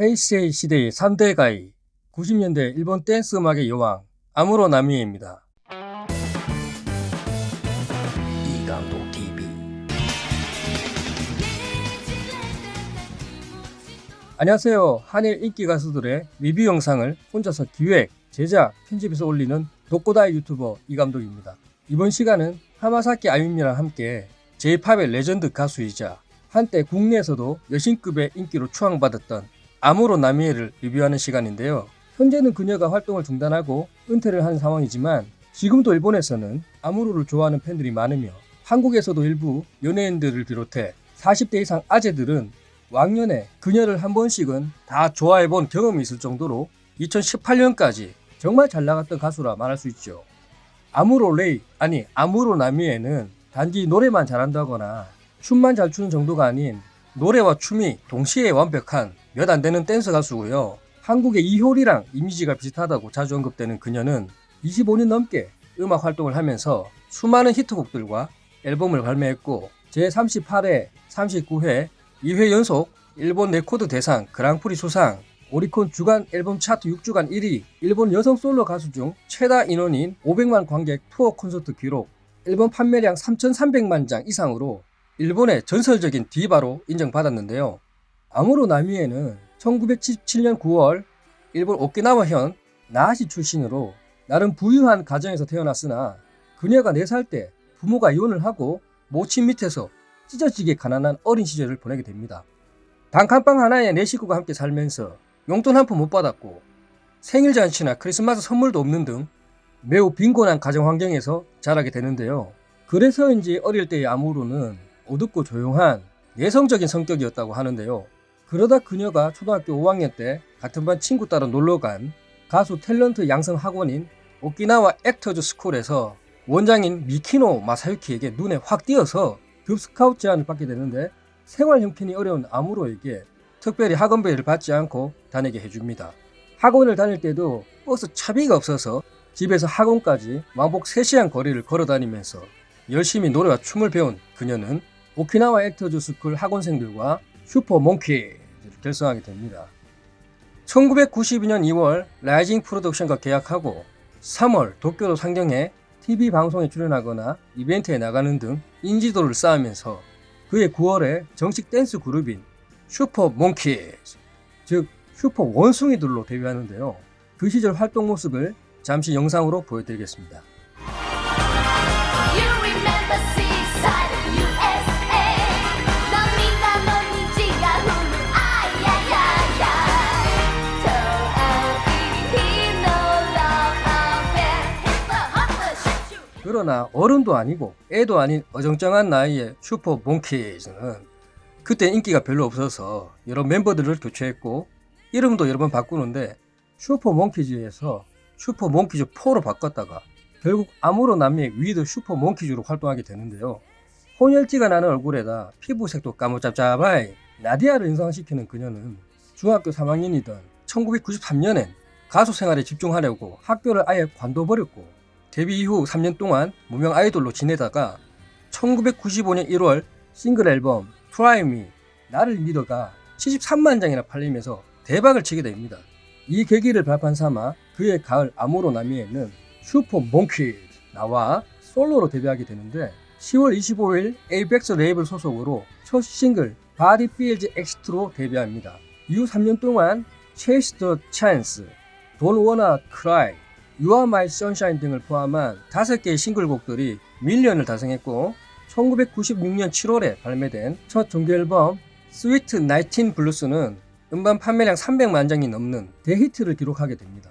헤이세이 시대의 3대 가희 90년대 일본 댄스 음악의 여왕 아무로 나미에입니다. 이감독 TV 안녕하세요. 한일 인기 가수들의 리뷰 영상을 혼자서 기획, 제작, 편집해서 올리는 독고다이 유튜버 이감독입니다. 이번 시간은 하마사키 아유미랑 함께 J-pop의 레전드 가수이자 한때 국내에서도 여신급의 인기로 추앙받았던 아무로 나미에를 리뷰하는 시간인데요. 현재는 그녀가 활동을 중단하고 은퇴를 한 상황이지만 지금도 일본에서는 아무로를 좋아하는 팬들이 많으며 한국에서도 일부 연예인들을 비롯해 40대 이상 아재들은 왕년에 그녀를 한 번씩은 다 좋아해본 경험이 있을 정도로 2018년까지 정말 잘 나갔던 가수라 말할 수 있죠. 아무로 레이, 아니 아무로 나미에는 단지 노래만 잘한다거나 춤만 잘 추는 정도가 아닌 노래와 춤이 동시에 완벽한 몇 안 되는 댄스 가수고요. 한국의 이효리랑 이미지가 비슷하다고 자주 언급되는 그녀는 25년 넘게 음악 활동을 하면서 수많은 히트곡들과 앨범을 발매했고 제38회, 39회, 2회 연속 일본 레코드 대상 그랑프리 수상, 오리콘 주간 앨범 차트 6주간 1위, 일본 여성 솔로 가수 중 최다 인원인 500만 관객 투어 콘서트 기록, 앨범 판매량 3,300만 장 이상으로 일본의 전설적인 디바로 인정받았는데요. 아무로 나미에는 1977년 9월 일본 오키나와현 나하시 출신으로 나름 부유한 가정에서 태어났으나 그녀가 4살 때 부모가 이혼을 하고 모친 밑에서 찢어지게 가난한 어린 시절을 보내게 됩니다. 단칸방 하나에 네 식구가 함께 살면서 용돈 한 푼 못 받았고 생일 잔치나 크리스마스 선물도 없는 등 매우 빈곤한 가정 환경에서 자라게 되는데요. 그래서인지 어릴 때의 아무로는 어둡고 조용한 내성적인 성격이었다고 하는데요. 그러다 그녀가 초등학교 5학년 때 같은 반 친구 따라 놀러간 가수 탤런트 양성 학원인 오키나와 액터즈 스쿨에서 원장인 미키노 마사유키에게 눈에 확 띄어서 급 스카우트 제안을 받게 되는데 생활 형편이 어려운 아무로에게 특별히 학원비를 받지 않고 다니게 해줍니다. 학원을 다닐 때도 버스 차비가 없어서 집에서 학원까지 왕복 3시간 거리를 걸어 다니면서 열심히 노래와 춤을 배운 그녀는 오키나와 액터즈 스쿨 학원생들과 슈퍼 몽키를 결성하게 됩니다. 1992년 2월 라이징 프로덕션과 계약하고 3월 도쿄로 상경해 TV 방송에 출연하거나 이벤트에 나가는 등 인지도를 쌓으면서 그해 9월에 정식 댄스 그룹인 Super Monkey's, 즉 슈퍼 원숭이들로 데뷔하는데요. 그 시절 활동 모습을 잠시 영상으로 보여드리겠습니다. 그러나 어른도 아니고 애도 아닌 어정쩡한 나이의 Super Monkey's는 그때 인기가 별로 없어서 여러 멤버들을 교체했고 이름도 여러 번 바꾸는데 Super Monkey's에서 Super Monkey's 4로 바꿨다가 결국 아무로 나미에 with Super Monkey's로 활동하게 되는데요. 혼혈 끼가 나는 얼굴에다 피부색도 까무잡잡하이 나디아를 연상시키는 그녀는 중학교 3학년이던 1993년엔 가수 생활에 집중하려고 학교를 아예 관둬버렸고 데뷔 이후 3년 동안 무명 아이돌로 지내다가 1995년 1월 싱글 앨범 Try Me 나를 믿어가 73만 장이나 팔리면서 대박을 치게 됩니다. 이 계기를 발판 삼아 그 해 가을 아무로 나미에는 Super Monkey's 나와 솔로로 데뷔하게 되는데 10월 25일 avex 레이블 소속으로 첫 싱글 Body Feels EXIT로 데뷔합니다. 이후 3년 동안 Chase the Chance, Don't Wanna Cry, You Are My Sunshine 등을 포함한 5개의 싱글곡들이 million을 달성했고 1996년 7월에 발매된 첫 정규 앨범 Sweet 19 Blues는 음반 판매량 300만 장이 넘는 대히트를 기록하게 됩니다.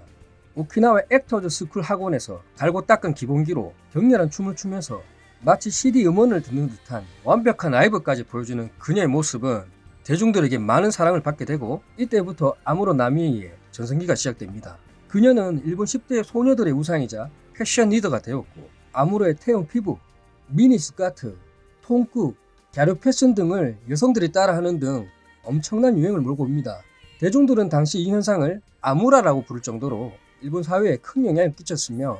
오키나와 Actors School 학원에서 갈고 닦은 기본기로 격렬한 춤을 추면서 마치 CD 음원을 듣는 듯한 완벽한 라이브까지 보여주는 그녀의 모습은 대중들에게 많은 사랑을 받게 되고 이때부터 아무로 나미의 전성기가 시작됩니다. 그녀는 일본 10대 소녀들의 우상이자 패션 리더가 되었고 아무로의 태형 피부, 미니 스카트, 통국, 갸루 패션 등을 여성들이 따라하는 등 엄청난 유행을 몰고 옵니다. 대중들은 당시 이 현상을 아무라라고 부를 정도로 일본 사회에 큰 영향을 끼쳤으며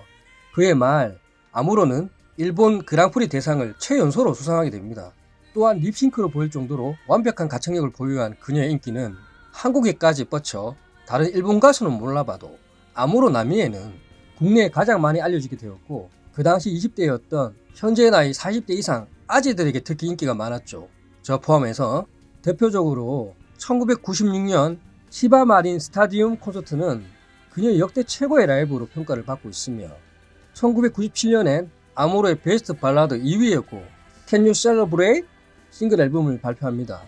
그의 말 아무로는 일본 그랑프리 대상을 최연소로 수상하게 됩니다. 또한 립싱크로 보일 정도로 완벽한 가창력을 보유한 그녀의 인기는 한국에까지 뻗쳐 다른 일본 가수는 몰라봐도 아무로 나미에는 국내에 가장 많이 알려지게 되었고 그 당시 20대였던 현재 나이 40대 이상 아재들에게 특히 인기가 많았죠. 저 포함해서 대표적으로 1996년 시바 마린 스타디움 콘서트는 그녀의 역대 최고의 라이브로 평가를 받고 있으며 1997년엔 아모로의 베스트 발라드 2위였고 Can You Celebrate 싱글 앨범을 발표합니다.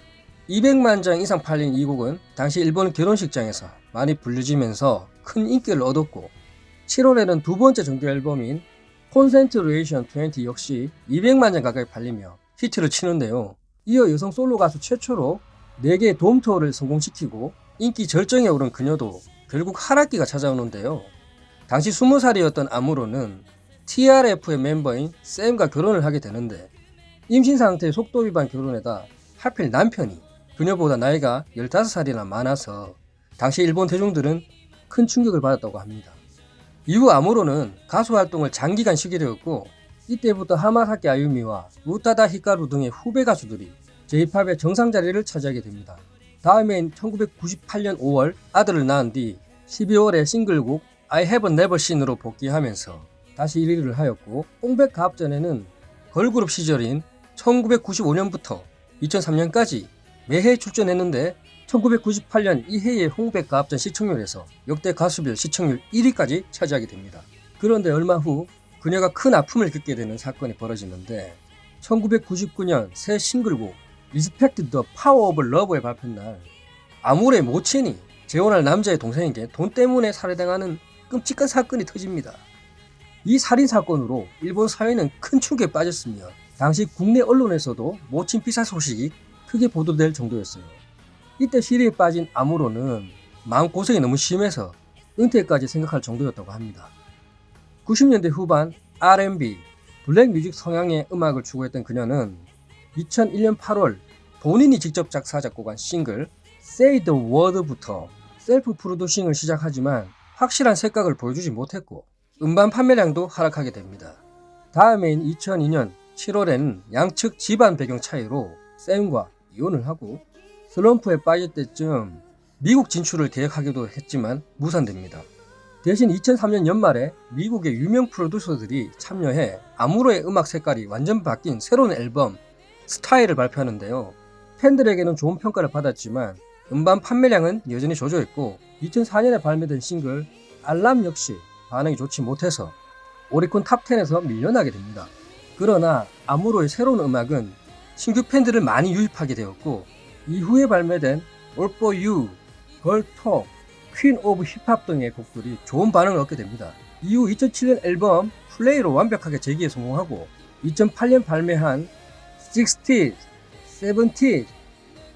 200만 장 이상 팔린 이 곡은 당시 일본 결혼식장에서 많이 불려지면서 큰 인기를 얻었고 7월에는 두 번째 정규 앨범인 Concentration 20 역시 200만 장 가까이 팔리며 히트를 치는데요. 이어 여성 솔로 가수 최초로 4개의 돔 투어를 성공시키고 인기 절정에 오른 그녀도 결국 하락기가 찾아오는데요. 당시 20살이었던 아무로는 TRF의 멤버인 샘과 결혼을 하게 되는데 임신 상태의 속도 위반 결혼에다 하필 남편이 그녀보다 나이가 15살이나 많아서 당시 일본 대중들은 큰 충격을 받았다고 합니다. 이후 아무로는 가수 활동을 장기간 쉬게 되었고 이때부터 하마사키 아유미와 우타다 히카루 등의 후배 가수들이 J-팝의 정상 자리를 차지하게 됩니다. 다음해인 1998년 5월 아들을 낳은 뒤 12월에 싱글곡 I Have Never Seen으로 복귀하면서 다시 1위를 하였고 홍백 가업 전에는 걸그룹 시절인 1995년부터 2003년까지 매해 출전했는데 1998년 이해의 홍백 가업전 시청률에서 역대 가수별 시청률 1위까지 차지하게 됩니다. 그런데 얼마 후 그녀가 큰 아픔을 겪게 되는 사건이 벌어지는데 1999년 새 싱글곡 Respect the Power of Love의 발표 날 아무로의 모친이 재혼할 남자의 동생에게 돈 때문에 살해당하는 끔찍한 사건이 터집니다. 이 살인 사건으로 일본 사회는 큰 충격에 빠졌으며 당시 국내 언론에서도 모친 피살 소식이 크게 보도될 정도였어요. 이때 실의에 빠진 아무로는 마음고생이 너무 심해서 은퇴까지 생각할 정도였다고 합니다. 90년대 후반 R&B, black music 성향의 음악을 추구했던 그녀는 2001년 8월 본인이 직접 작사 작곡한 싱글 Say the Word부터 self producing을 시작하지만 확실한 색깔을 보여주지 못했고 음반 판매량도 하락하게 됩니다. 다음해인 2002년 7월에는 양측 집안 배경 차이로 샘과 이혼을 하고 슬럼프에 빠질 때쯤 미국 진출을 계획하기도 했지만 무산됩니다. 대신 2003년 연말에 미국의 유명 프로듀서들이 참여해 아무로의 음악 색깔이 완전 바뀐 새로운 앨범 Style을 발표하는데요. 팬들에게는 좋은 평가를 받았지만 음반 판매량은 여전히 저조했고 2004년에 발매된 싱글 알람 역시 반응이 좋지 못해서 오리콘 탑10에서 밀려나게 됩니다. 그러나 아무로의 새로운 음악은 신규 팬들을 많이 유입하게 되었고 이후에 발매된 All For You, Girl Talk, Queen of Hip-Hop 등의 곡들이 좋은 반응을 얻게 됩니다. 이후 2007년 앨범 Play로 완벽하게 재기에 성공하고 2008년 발매한 60s, 70s,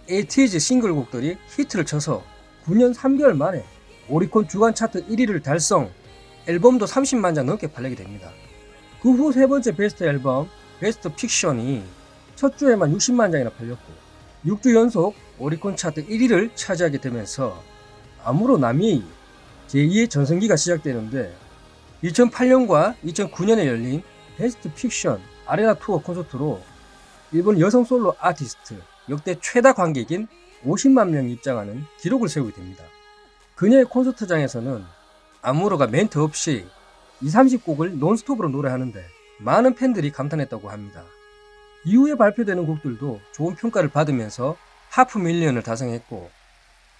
80s 싱글곡들이 히트를 쳐서 9년 3개월 만에 오리콘 주간 차트 1위를 달성, 앨범도 30만 장 넘게 팔리게 됩니다. 그 후 세 번째 베스트 앨범, 베스트 픽션이 첫 주에만 60만 장이나 팔렸고 6주 연속 오리콘 차트 1위를 차지하게 되면서 아무로 남이 제2의 전성기가 시작되는데 2008년과 2009년에 열린 Best Fiction arena 투어 콘서트로 일본 여성 솔로 아티스트 역대 최다 관객인 50만 명이 입장하는 기록을 세우게 됩니다. 그녀의 콘서트장에서는 아무로가 멘트 없이 2, 30곡을 논스톱으로 노래하는데 많은 팬들이 감탄했다고 합니다. 이후에 발표되는 곡들도 좋은 평가를 받으면서 half million을 달성했고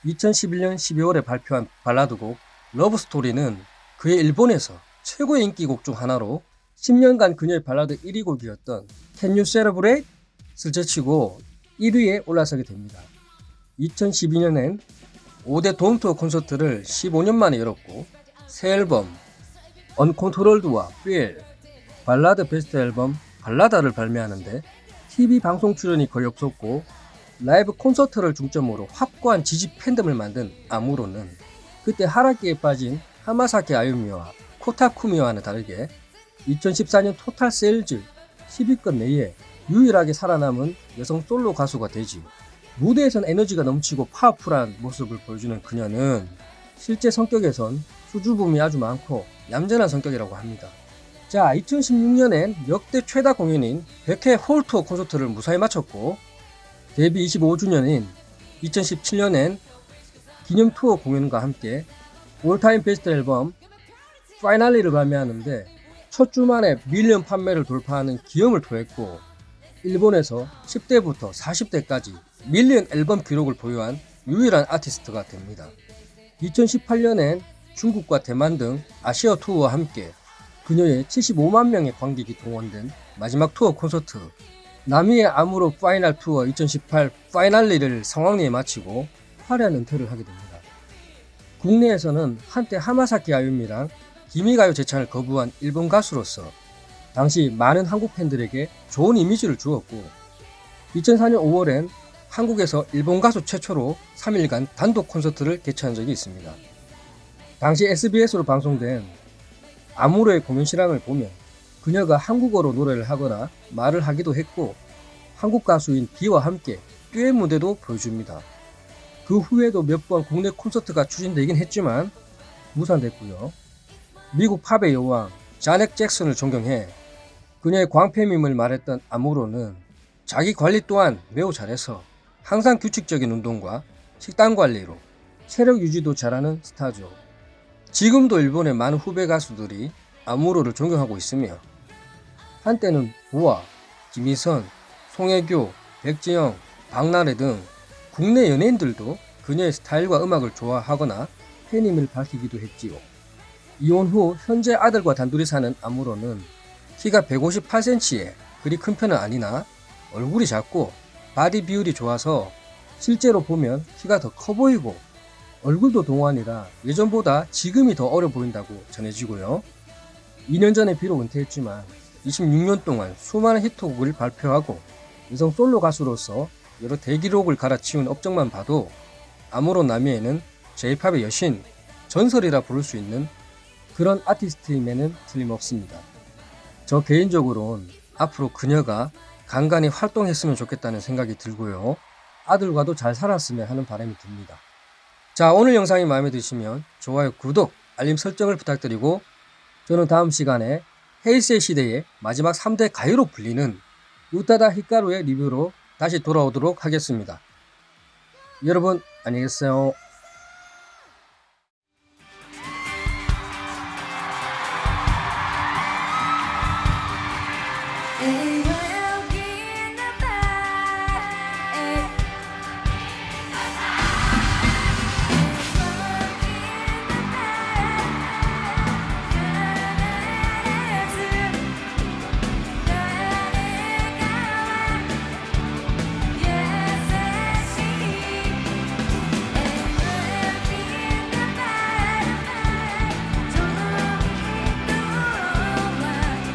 2011년 12월에 발표한 발라드곡 Love Story는 그 해 일본에서 최고의 인기곡 중 하나로 10년간 그녀의 발라드 1위 곡이었던 Can You Celebrate를 제치고 1위에 올라서게 됩니다. 2012년엔 5대 돔투어 콘서트를 15년 만에 열었고 새 앨범 Uncontrolled와 Feel 발라드 베스트 앨범 Ballada를 발매하는데 TV 방송 출연이 거의 없었고 라이브 콘서트를 중점으로 확고한 지지 팬덤을 만든 아무로는 그때 하락기에 빠진 하마사키 아유미와 코다 쿠미와는 다르게 2014년 total sales 10위권 내에 유일하게 살아남은 여성 솔로 가수가 되지 무대에선 에너지가 넘치고 파워풀한 모습을 보여주는 그녀는 실제 성격에선 수줍음이 아주 많고 얌전한 성격이라고 합니다. 자, 2016년엔 역대 최다 공연인 100회 홀투어 콘서트를 무사히 마쳤고 데뷔 25주년인 2017년엔 기념 투어 공연과 함께 all time best 앨범 Finally를 발매하는데 첫 주 만에 million 판매를 돌파하는 기염을 토했고 일본에서 10대부터 40대까지 million 앨범 기록을 보유한 유일한 아티스트가 됩니다. 2018년엔 중국과 대만 등 아시아 투어와 함께 그녀의 75만 명의 관객이 동원된 마지막 투어 콘서트 나미에 아무로 Final Tour 2018 Finally를 성황리에 마치고 화려한 은퇴를 하게 됩니다. 국내에서는 한때 하마사키 아유미랑 기미가요 제창을 거부한 일본 가수로서 당시 많은 한국 팬들에게 좋은 이미지를 주었고 2004년 5월엔 한국에서 일본 가수 최초로 3일간 단독 콘서트를 개최한 적이 있습니다. 당시 SBS로 방송된 아무로의 공연 실황을 보면 그녀가 한국어로 노래를 하거나 말을 하기도 했고 한국 가수인 비와 함께 듀엣 무대도 보여줍니다. 그 후에도 몇 번 국내 콘서트가 추진되긴 했지만 무산됐고요. 미국 팝의 여왕 자넥 잭슨을 존경해 그녀의 광팬임을 말했던 아무로는 자기 관리 또한 매우 잘해서 항상 규칙적인 운동과 식단 관리로 체력 유지도 잘하는 스타죠. 지금도 일본의 많은 후배 가수들이 아무로를 존경하고 있으며 한때는 보아, 김희선, 송혜교, 백지영, 박나래 등 국내 연예인들도 그녀의 스타일과 음악을 좋아하거나 팬임을 밝히기도 했지요. 이혼 후 현재 아들과 단둘이 사는 아무로는 키가 158cm에 그리 큰 편은 아니나 얼굴이 작고 바디 비율이 좋아서 실제로 보면 키가 더 커 보이고 얼굴도 동안이라 예전보다 지금이 더 어려 보인다고 전해지고요. 2년 전에 비록 은퇴했지만 26년 동안 수많은 히트곡을 발표하고 여성 솔로 가수로서 여러 대기록을 갈아치운 업적만 봐도 아무런 나미에는 J-팝의 여신, 전설이라 부를 수 있는 그런 아티스트임에는 틀림없습니다. 저 개인적으론 앞으로 그녀가 간간히 활동했으면 좋겠다는 생각이 들고요. 아들과도 잘 살았으면 하는 바람이 듭니다. 자, 오늘 영상이 마음에 드시면 좋아요, 구독, 알림 설정을 부탁드리고 저는 다음 시간에 헤이세 시대의 마지막 3대 가요로 불리는 우타다 히카루의 리뷰로 다시 돌아오도록 하겠습니다. 여러분 안녕히 계세요.